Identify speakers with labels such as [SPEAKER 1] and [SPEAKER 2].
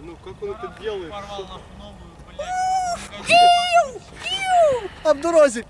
[SPEAKER 1] ну как он это делает?
[SPEAKER 2] Порвал нахуй новую, блядь.
[SPEAKER 3] А в дорозі.